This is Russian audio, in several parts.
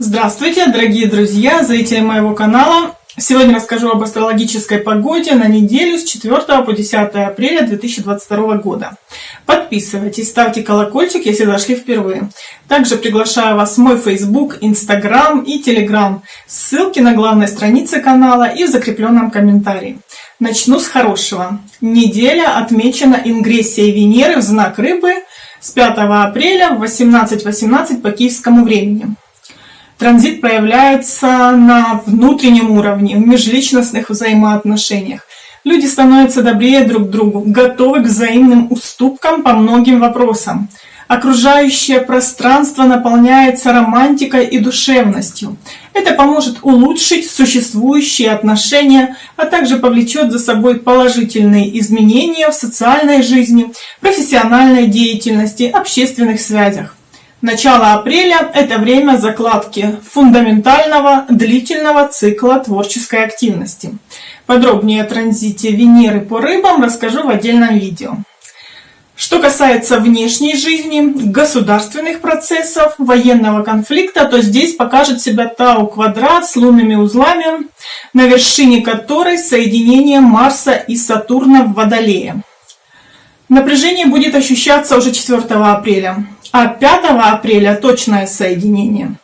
Здравствуйте, дорогие друзья, зрители моего канала. Сегодня расскажу об астрологической погоде на неделю с 4 по 10 апреля 2022 года. Подписывайтесь, ставьте колокольчик, если зашли впервые. Также приглашаю вас в мой Facebook, Instagram и Telegram. Ссылки на главной странице канала и в закрепленном комментарии. Начну с хорошего. Неделя отмечена ингрессией Венеры в знак Рыбы с 5 апреля в 18.18 .18 по киевскому времени. Транзит проявляется на внутреннем уровне, в межличностных взаимоотношениях. Люди становятся добрее друг к другу, готовы к взаимным уступкам по многим вопросам. Окружающее пространство наполняется романтикой и душевностью. Это поможет улучшить существующие отношения, а также повлечет за собой положительные изменения в социальной жизни, профессиональной деятельности, общественных связях. Начало апреля – это время закладки фундаментального длительного цикла творческой активности. Подробнее о транзите Венеры по рыбам расскажу в отдельном видео. Что касается внешней жизни, государственных процессов, военного конфликта, то здесь покажет себя Тау-квадрат с лунными узлами, на вершине которой соединение Марса и Сатурна в Водолее. Напряжение будет ощущаться уже 4 апреля а 5 апреля точное соединение.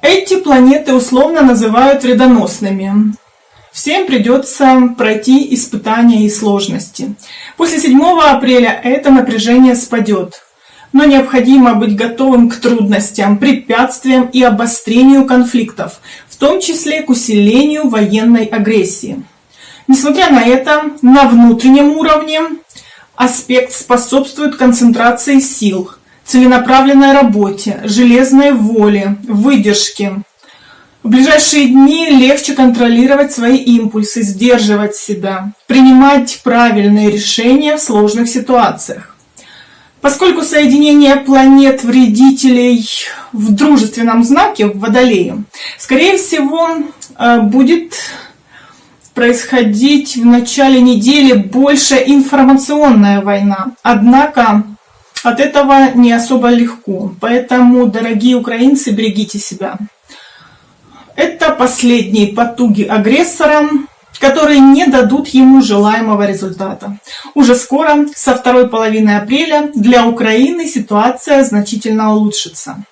Эти планеты условно называют вредоносными. Всем придется пройти испытания и сложности. После 7 апреля это напряжение спадет. Но необходимо быть готовым к трудностям, препятствиям и обострению конфликтов, в том числе к усилению военной агрессии. Несмотря на это, на внутреннем уровне аспект способствует концентрации сил – целенаправленной работе, железной воле, выдержке. В ближайшие дни легче контролировать свои импульсы, сдерживать себя, принимать правильные решения в сложных ситуациях. Поскольку соединение планет-вредителей в дружественном знаке, в Водолее, скорее всего, э, будет происходить в начале недели больше информационная война. Однако от этого не особо легко. Поэтому, дорогие украинцы, берегите себя. Это последние потуги агрессора, которые не дадут ему желаемого результата. Уже скоро, со второй половины апреля, для Украины ситуация значительно улучшится.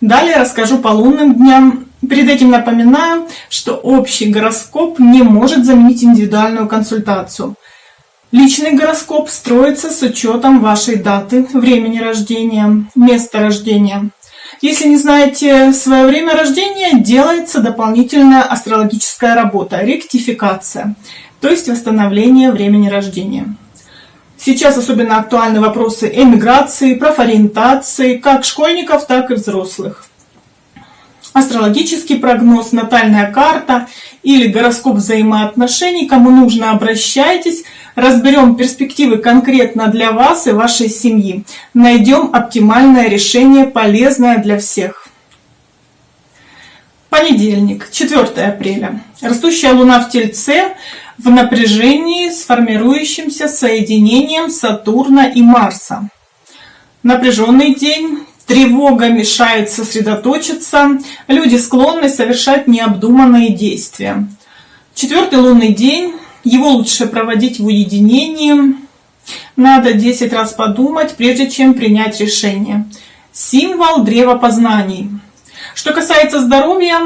Далее расскажу по лунным дням. Перед этим напоминаю, что общий гороскоп не может заменить индивидуальную консультацию. Личный гороскоп строится с учетом вашей даты, времени рождения, места рождения. Если не знаете свое время рождения, делается дополнительная астрологическая работа, ректификация, то есть восстановление времени рождения. Сейчас особенно актуальны вопросы эмиграции, профориентации, как школьников, так и взрослых. Астрологический прогноз, натальная карта или гороскоп взаимоотношений, кому нужно, обращайтесь – Разберем перспективы конкретно для вас и вашей семьи. Найдем оптимальное решение, полезное для всех. Понедельник, 4 апреля. Растущая Луна в Тельце в напряжении с формирующимся соединением Сатурна и Марса. Напряженный день, тревога мешает сосредоточиться, люди склонны совершать необдуманные действия. Четвертый лунный день его лучше проводить в уединении. Надо 10 раз подумать, прежде чем принять решение. Символ древа познаний. Что касается здоровья,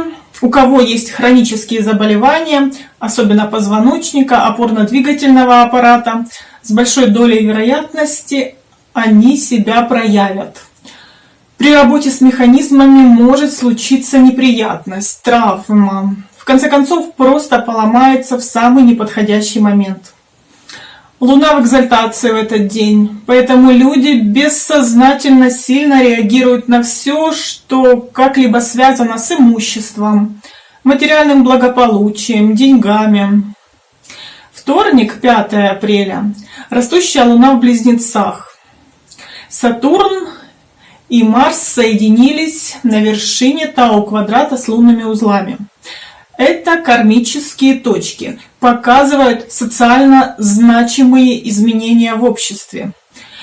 у кого есть хронические заболевания, особенно позвоночника, опорно-двигательного аппарата, с большой долей вероятности они себя проявят. При работе с механизмами может случиться неприятность, травма, конце концов просто поломается в самый неподходящий момент. Луна в экзальтации в этот день, поэтому люди бессознательно сильно реагируют на все, что как-либо связано с имуществом, материальным благополучием, деньгами. Вторник, 5 апреля, растущая Луна в Близнецах. Сатурн и Марс соединились на вершине Тау квадрата с лунными узлами. Это кармические точки, показывают социально значимые изменения в обществе.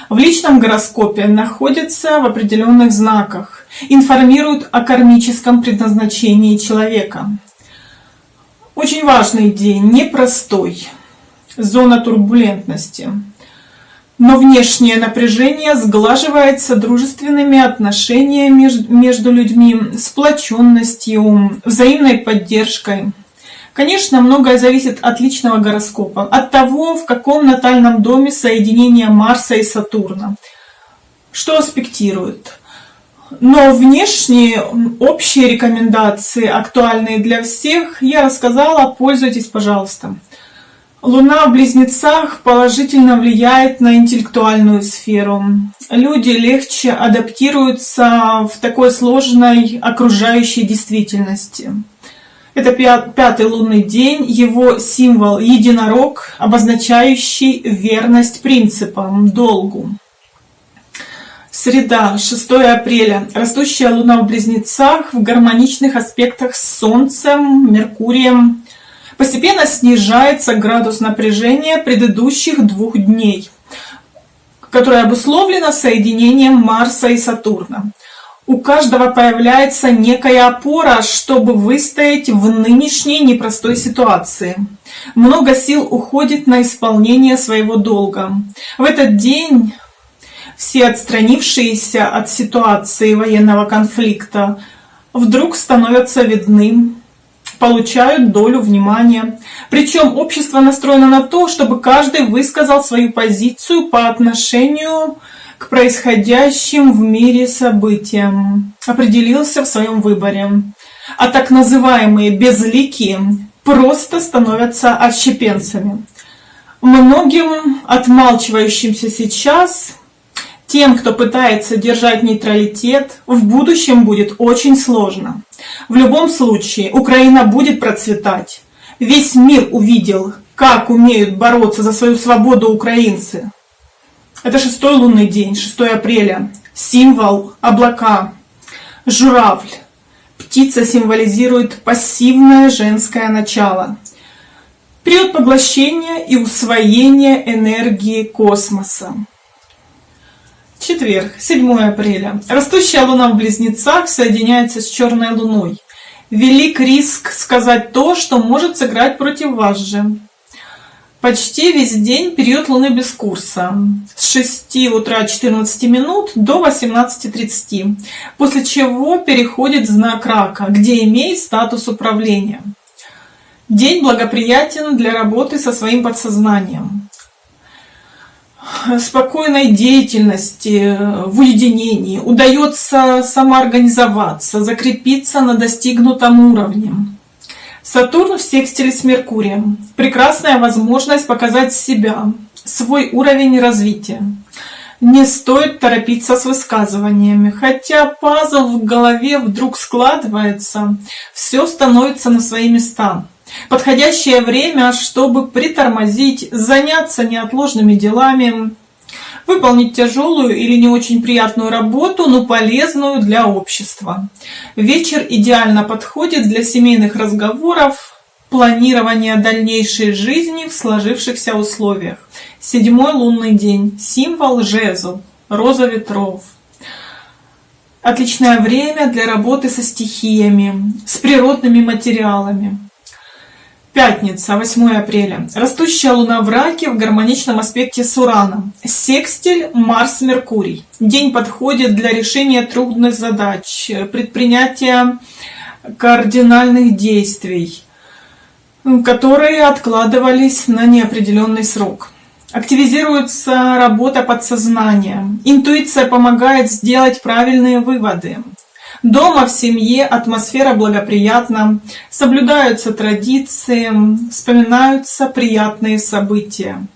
В личном гороскопе находятся в определенных знаках. информируют о кармическом предназначении человека. Очень важный день, непростой, зона турбулентности. Но внешнее напряжение сглаживается дружественными отношениями между людьми, сплоченностью, взаимной поддержкой. Конечно, многое зависит от личного гороскопа, от того, в каком натальном доме соединение Марса и Сатурна, что аспектирует. Но внешние общие рекомендации, актуальные для всех, я рассказала, пользуйтесь, пожалуйста. Луна в Близнецах положительно влияет на интеллектуальную сферу. Люди легче адаптируются в такой сложной окружающей действительности. Это пятый лунный день, его символ единорог, обозначающий верность принципам, долгу. Среда, 6 апреля. Растущая луна в Близнецах в гармоничных аспектах с Солнцем, Меркурием, Постепенно снижается градус напряжения предыдущих двух дней, которое обусловлено соединением Марса и Сатурна. У каждого появляется некая опора, чтобы выстоять в нынешней непростой ситуации. Много сил уходит на исполнение своего долга. В этот день все отстранившиеся от ситуации военного конфликта вдруг становятся видны получают долю внимания. Причем общество настроено на то, чтобы каждый высказал свою позицию по отношению к происходящим в мире событиям, определился в своем выборе. А так называемые безликие просто становятся отщепенцами. Многим отмалчивающимся сейчас тем, кто пытается держать нейтралитет, в будущем будет очень сложно. В любом случае, Украина будет процветать. Весь мир увидел, как умеют бороться за свою свободу украинцы. Это шестой лунный день, 6 апреля. Символ облака. Журавль. Птица символизирует пассивное женское начало. Период поглощения и усвоения энергии космоса. Четверг, 7 апреля. Растущая луна в Близнецах соединяется с черной луной. Велик риск сказать то, что может сыграть против вас же. Почти весь день период Луны без курса. С 6 утра 14 минут до 18.30. После чего переходит знак рака, где имеет статус управления. День благоприятен для работы со своим подсознанием спокойной деятельности, в уединении, удается самоорганизоваться, закрепиться на достигнутом уровне. Сатурн в секстиле с Меркурием. Прекрасная возможность показать себя, свой уровень развития. Не стоит торопиться с высказываниями. Хотя пазл в голове вдруг складывается, все становится на свои места. Подходящее время, чтобы притормозить, заняться неотложными делами, выполнить тяжелую или не очень приятную работу, но полезную для общества. Вечер идеально подходит для семейных разговоров, планирования дальнейшей жизни в сложившихся условиях. Седьмой лунный день. Символ жезл. Роза ветров. Отличное время для работы со стихиями, с природными материалами. Пятница, 8 апреля. Растущая луна в раке в гармоничном аспекте с Ураном. Секстиль Марс-Меркурий. День подходит для решения трудных задач, предпринятия кардинальных действий, которые откладывались на неопределенный срок. Активизируется работа подсознания. Интуиция помогает сделать правильные выводы. Дома в семье атмосфера благоприятна, соблюдаются традиции, вспоминаются приятные события.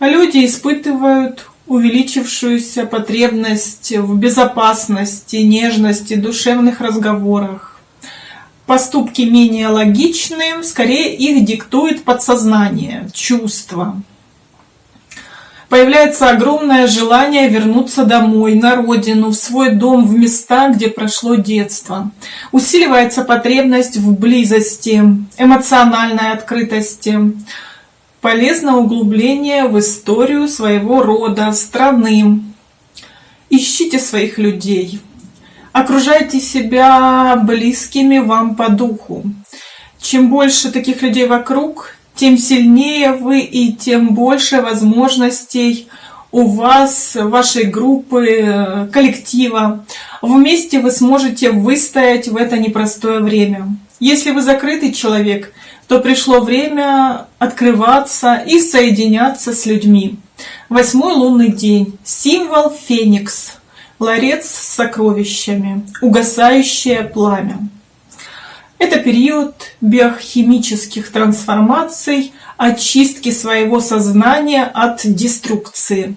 Люди испытывают увеличившуюся потребность в безопасности, нежности, душевных разговорах. Поступки менее логичные, скорее их диктует подсознание, чувства. Появляется огромное желание вернуться домой, на родину, в свой дом, в места, где прошло детство. Усиливается потребность в близости, эмоциональной открытости. Полезно углубление в историю своего рода, страны. Ищите своих людей. Окружайте себя близкими вам по духу. Чем больше таких людей вокруг, тем сильнее вы и тем больше возможностей у вас, вашей группы, коллектива. Вместе вы сможете выстоять в это непростое время. Если вы закрытый человек, то пришло время открываться и соединяться с людьми. Восьмой лунный день. Символ Феникс. Ларец с сокровищами. Угасающее пламя. Это период биохимических трансформаций, очистки своего сознания от деструкции.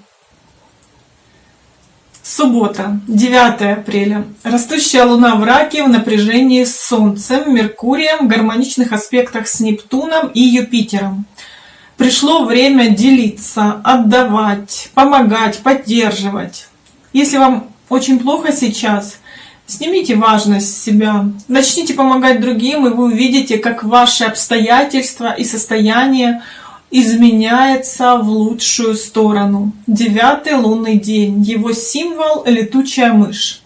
Суббота, 9 апреля. Растущая Луна в Раке в напряжении с Солнцем, Меркурием, в гармоничных аспектах с Нептуном и Юпитером. Пришло время делиться, отдавать, помогать, поддерживать. Если вам очень плохо сейчас, снимите важность с себя, начните помогать другим, и вы увидите, как ваши обстоятельства и состояние изменяется в лучшую сторону. Девятый лунный день. Его символ – летучая мышь.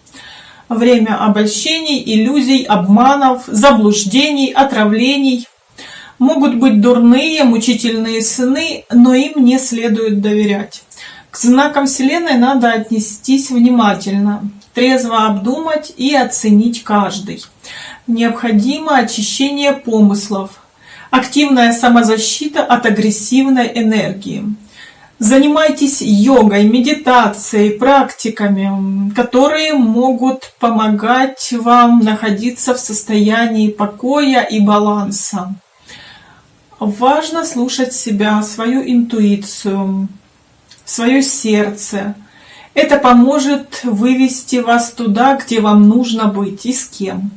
Время обольщений, иллюзий, обманов, заблуждений, отравлений. Могут быть дурные, мучительные сны, но им не следует доверять. К знакам Вселенной надо отнестись внимательно, трезво обдумать и оценить каждый. Необходимо очищение помыслов, активная самозащита от агрессивной энергии. Занимайтесь йогой, медитацией, практиками, которые могут помогать вам находиться в состоянии покоя и баланса. Важно слушать себя, свою интуицию, свое сердце. Это поможет вывести вас туда, где вам нужно быть и с кем.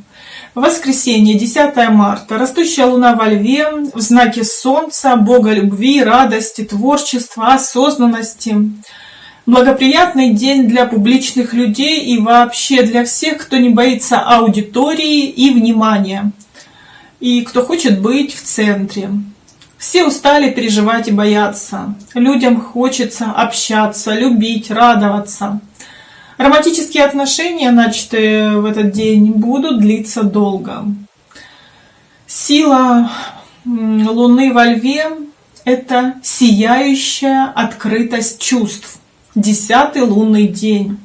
Воскресенье, 10 марта. Растущая луна во льве в знаке солнца, бога любви, радости, творчества, осознанности. Благоприятный день для публичных людей и вообще для всех, кто не боится аудитории и внимания. И кто хочет быть в центре. Все устали переживать и бояться. Людям хочется общаться, любить, радоваться. Романтические отношения, начатые в этот день, будут длиться долго. Сила Луны во Льве – это сияющая открытость чувств. Десятый лунный день.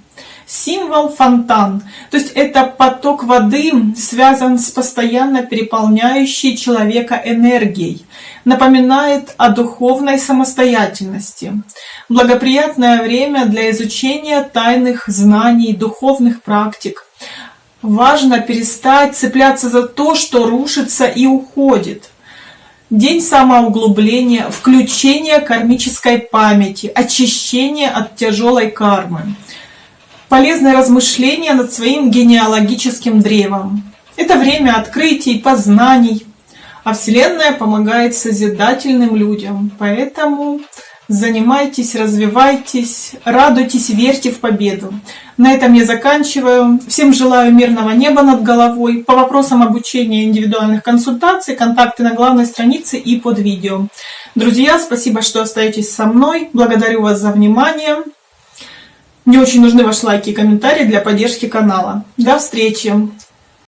Символ фонтан, то есть это поток воды связан с постоянно переполняющей человека энергией, напоминает о духовной самостоятельности. Благоприятное время для изучения тайных знаний, духовных практик. Важно перестать цепляться за то, что рушится и уходит. День самоуглубления, включения кармической памяти, очищения от тяжелой кармы полезное размышление над своим генеалогическим древом. Это время открытий, познаний, а Вселенная помогает созидательным людям. Поэтому занимайтесь, развивайтесь, радуйтесь, верьте в победу. На этом я заканчиваю. Всем желаю мирного неба над головой. По вопросам обучения индивидуальных консультаций, контакты на главной странице и под видео. Друзья, спасибо, что остаетесь со мной. Благодарю вас за внимание. Мне очень нужны ваши лайки и комментарии для поддержки канала. До встречи!